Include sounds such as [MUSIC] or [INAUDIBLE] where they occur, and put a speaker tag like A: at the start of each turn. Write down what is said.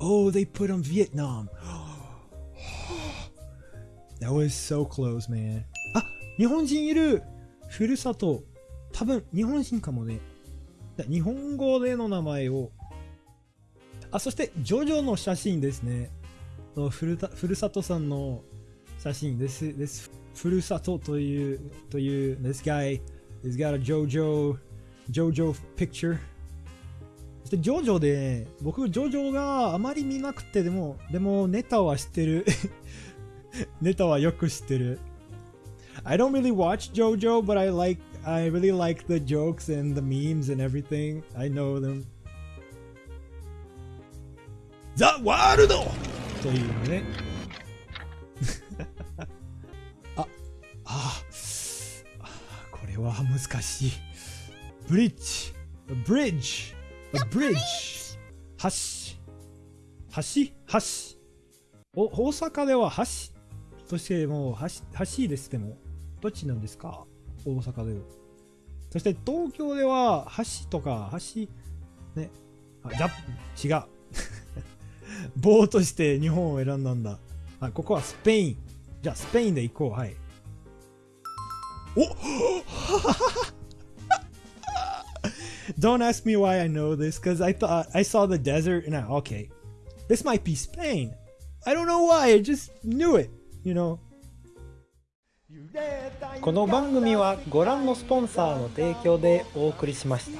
A: Oh, they put on Vietnam. [GASPS] That was so close, man. あ、日本人いるふるさと。多分、日本人かもね。日本語での名前を。あ、そして、ジョジョの写真ですね。ふるたふるさとさんの写真です。です。ふるさとという、という、this guy has got a JoJo, JoJo picture. ジョジョで、僕、ジョジョがあまり見なくて、でも、でも、ネタは知ってる。ネタはよく知ってる。I don't really watch JoJo, but I like, I really like the jokes and the memes and everything. I know them. The World! というね。あ、あ、これは難しい。ブリッジ、ブリッジ、ブリッジ、橋、橋、橋。お、大阪では橋としてもう橋、橋ですでも、どっちなんですか？大阪では。そして東京では橋とか橋、ね、あ、じゃ、違う。[LAUGHS] 棒として日本を選んだんだ。あ、ここはスペイン。じゃあスペインで行こう。はい。お Don't ask me why I know this, because I thought I saw the desert and I okay, this might be Spain. I don't know why, I just knew it, you know.
B: この番組はご覧のスポンサーの提供でお送りしました。